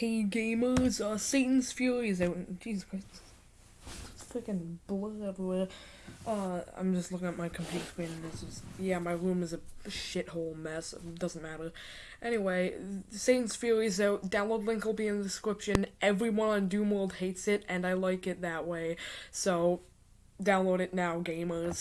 Hey gamers, uh, Satan's Fury is out. Jesus Christ. It's freaking blood everywhere. Uh, I'm just looking at my computer screen and it's just, yeah, my room is a shithole mess. It doesn't matter. Anyway, Satan's Fury is out. Download link will be in the description. Everyone on Doomworld hates it, and I like it that way. So, download it now, gamers.